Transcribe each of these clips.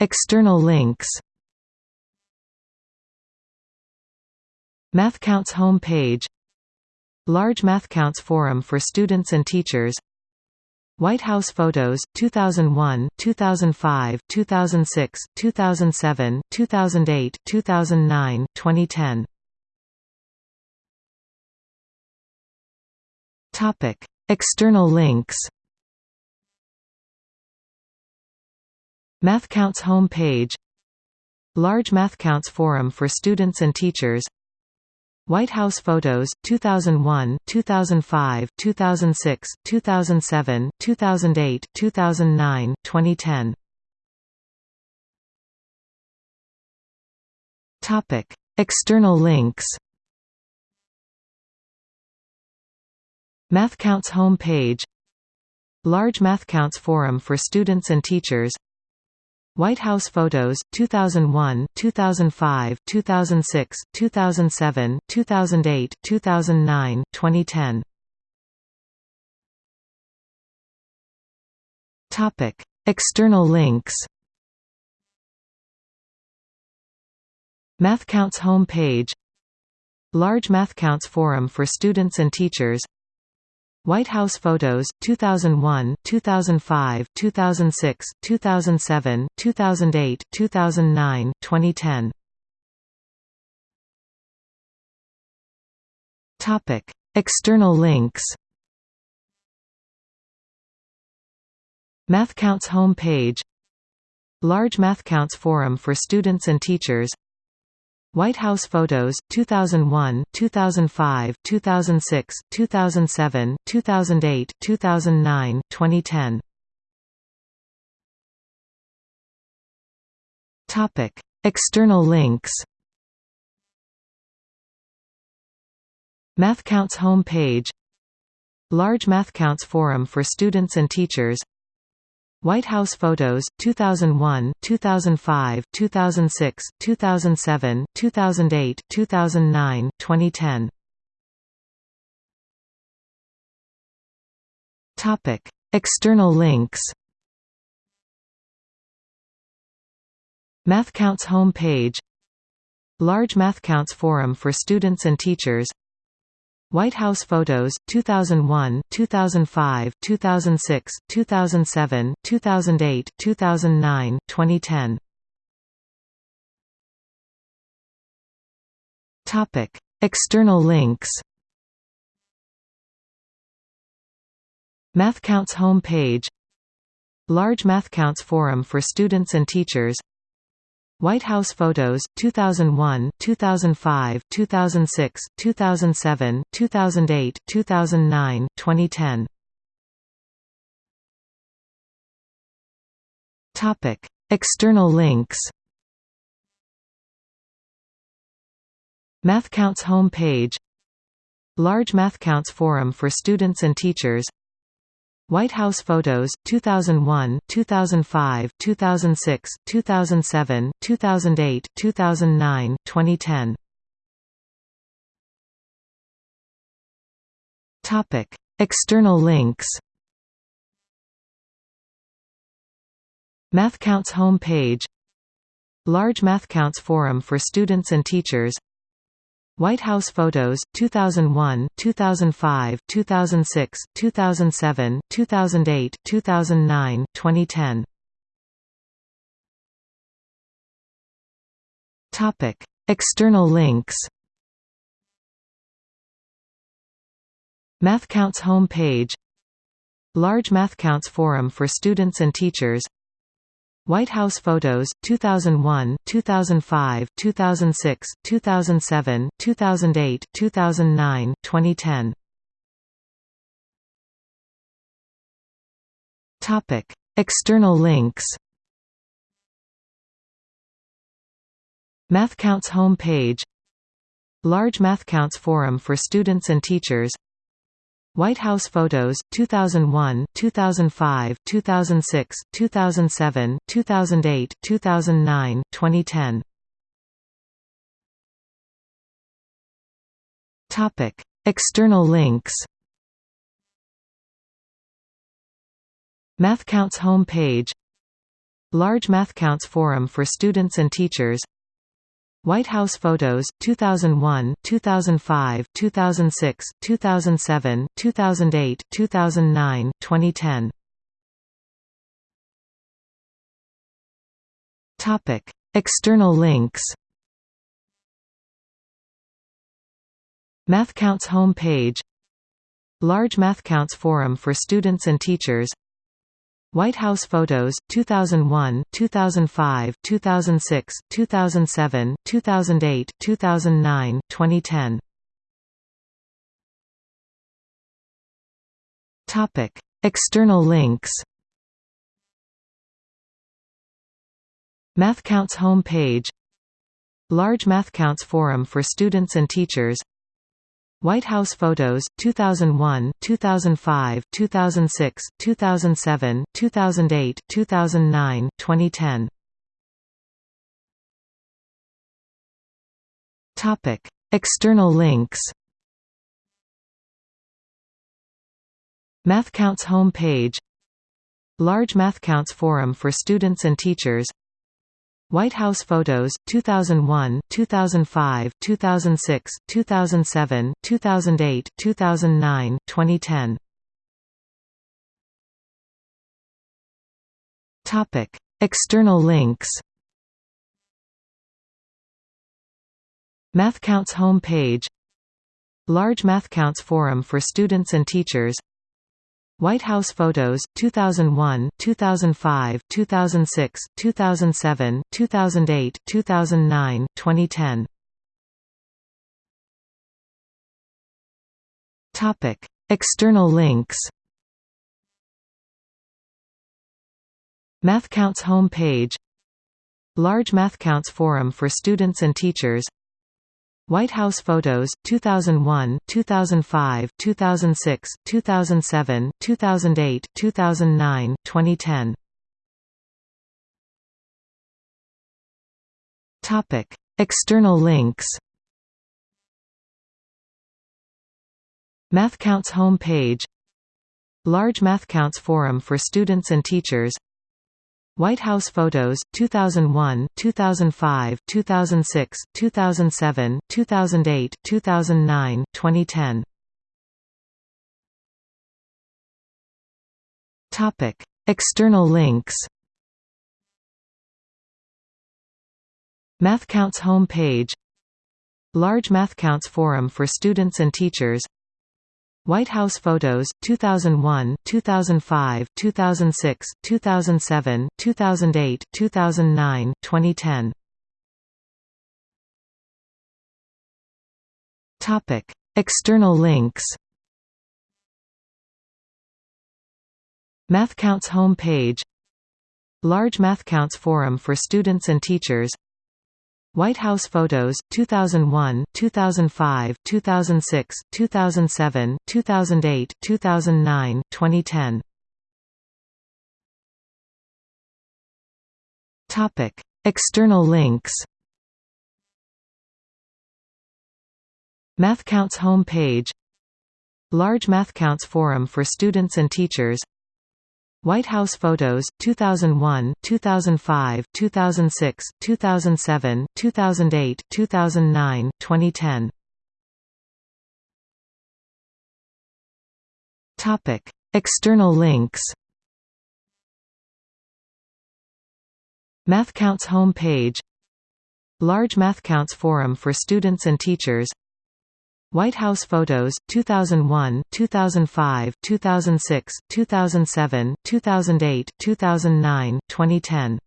External links MathCounts homepage Large MathCounts forum for students and teachers White House photos 2001, 2005, 2006, 2007, 2008, 2009, 2010 Topic. External links MathCounts home page Large MathCounts forum for students and teachers White House photos 2001, 2005, 2006, 2007, 2008, 2009, 2010 Topic External links. MathCounts home page Large MathCounts forum for students and teachers White House photos 2001, 2005, 2006, 2007, 2008, 2009, 2010 Topic External links. MathCounts home page Large MathCounts forum for students and teachers White House photos 2001, 2005, 2006, 2007, 2008, 2009, 2010. Topic: External links. MathCounts home page Large MathCounts forum for students and teachers White House photos 2001, 2005, 2006, 2007, 2008, 2009, 2010. Topic: External links. MathCounts home page Large MathCounts forum for students and teachers White House photos 2001, 2005, 2006, 2007, 2008, 2009, 2010. Topic: External links. MathCounts home page Large MathCounts forum for students and teachers White House photos 2001, 2005, 2006, 2007, 2008, 2009, 2010. Topic: External links. MathCounts home page Large MathCounts forum for students and teachers White House photos 2001, 2005, 2006, 2007, 2008, 2009, 2010. Topic: External links. MathCounts home page Large MathCounts forum for students and teachers White House photos 2001, 2005, 2006, 2007, 2008, 2009, 2010. Topic: External links. MathCounts home page Large MathCounts forum for students and teachers White House photos 2001, 2005, 2006, 2007, 2008, 2009, 2010. Topic: External links. MathCounts home page Large MathCounts forum for students and teachers White House photos 2001, 2005, 2006, 2007, 2008, 2009, 2010. Topic: External links. MathCounts home page Large MathCounts forum for students and teachers White House photos 2001, 2005, 2006, 2007, 2008, 2009, 2010. Topic: External links. MathCounts home page Large MathCounts Forum for Students and Teachers White House Photos 2001, 2005, 2006, 2007, 2008, 2009, 2010 Topic External links. MathCounts home page Large MathCounts Forum for Students and Teachers White House Photos 2001, 2005, 2006, 2007, 2008, 2009, 2010 Topic External links. MathCounts home page Large MathCounts Forum for Students and Teachers White House Photos 2001, 2005, 2006, 2007, 2008, 2009, 2010 Topic External links. MathCounts home page Large MathCounts Forum for Students and Teachers White House Photos 2001, 2005, 2006, 2007, 2008, 2009, 2010. Topic: External links. MathCounts home page Large MathCounts forum for students and teachers White House Photos 2001, 2005, 2006, 2007, 2008, 2009, 2010. Topic: External links. MathCounts home page Large MathCounts forum for students and teachers White House Photos 2001, 2005, 2006, 2007, 2008, 2009, 2010. Topic: External links. MathCounts home page Large MathCounts forum for students and teachers White House Photos 2001, 2005, 2006, 2007, 2008, 2009, 2010. Topic: External links. MathCounts home page Large MathCounts forum for students and teachers White House Photos 2001, 2005, 2006, 2007, 2008, 2009, 2010. Topic: External links. MathCounts home page Large MathCounts forum for students and teachers White House Photos 2001, 2005, 2006, 2007, 2008, 2009, 2010. Topic: External links. MathCounts home page Large MathCounts forum for students and teachers White House Photos 2001, 2005, 2006, 2007, 2008, 2009, 2010. Topic: External links. MathCounts home page Large MathCounts forum for students and teachers White House Photos 2001, 2005, 2006, 2007, 2008, 2009, 2010.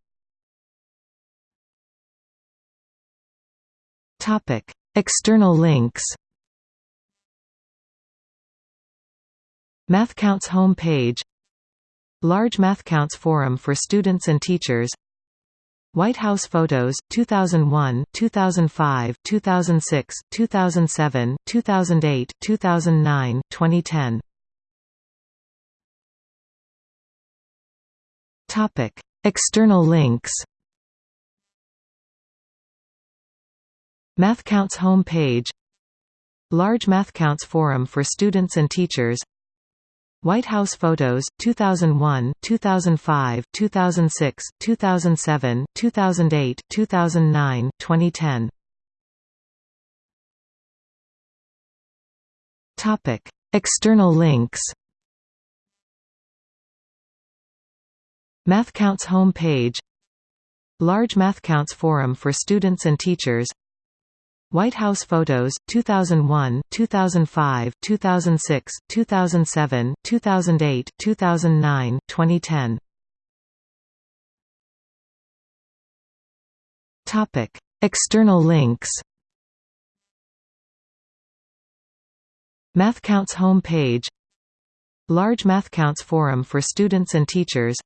Topic: External links. MathCounts home page Large MathCounts forum for students and teachers White House Photos 2001, 2005, 2006, 2007, 2008, 2009, 2010. Topic: External links. MathCounts home page Large MathCounts forum for students and teachers White House photos 2001 2005 2006 2007 2008 2009 2010 topic external links. MathCounts home page Large MathCounts forum for students and teachers White House photos 2001 2005 2006 2007 2008 2009 2010 topic. External links MathCounts home page Large MathCounts forum for students and teachers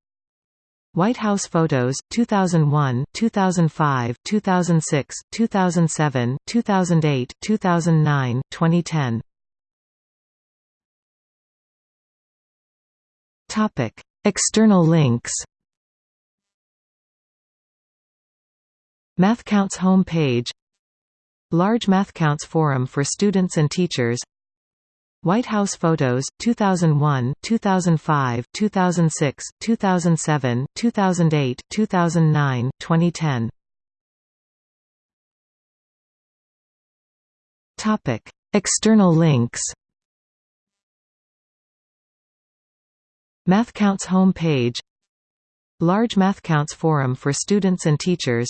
White House photos 2001 2005 2006 2007 2008 2009 2010 topic external links. MathCounts home page Large MathCounts forum for students and teachers White House photos 2001 2005 2006 2007 2008 2009 2010 topic external links. MathCounts home page Large MathCounts forum for students and teachers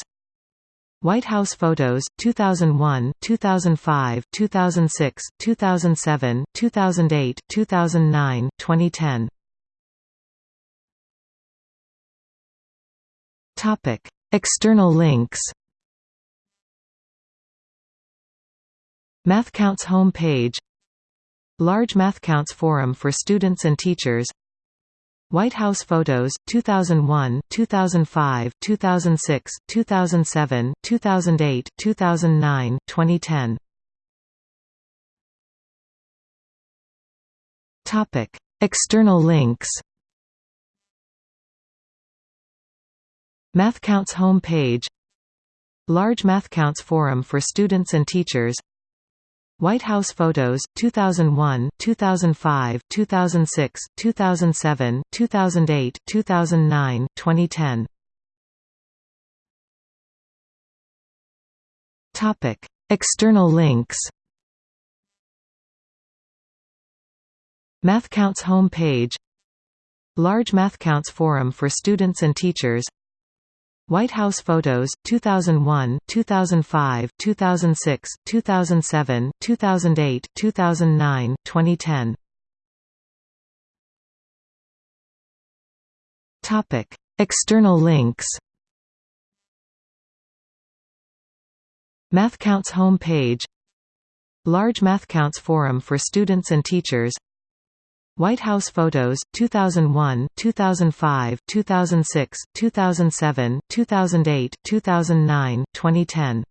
White House photos 2001 2005 2006 2007 2008 2009 2010 topic external links. MathCounts home page Large MathCounts forum for students and teachers White House photos 2001 2005 2006 2007 2008 2009 2010 topic external links. MathCounts home page Large MathCounts forum for students and teachers White House photos 2001 2005 2006 2007 2008 2009 2010 topic external links. MathCounts home page Large MathCounts forum for students and teachers White House photos 2001 2005 2006 2007 2008 2009 2010 topic external links. MathCounts home page Large MathCounts forum for students and teachers White House photos 2001 2005 2006 2007 2008 2009 2010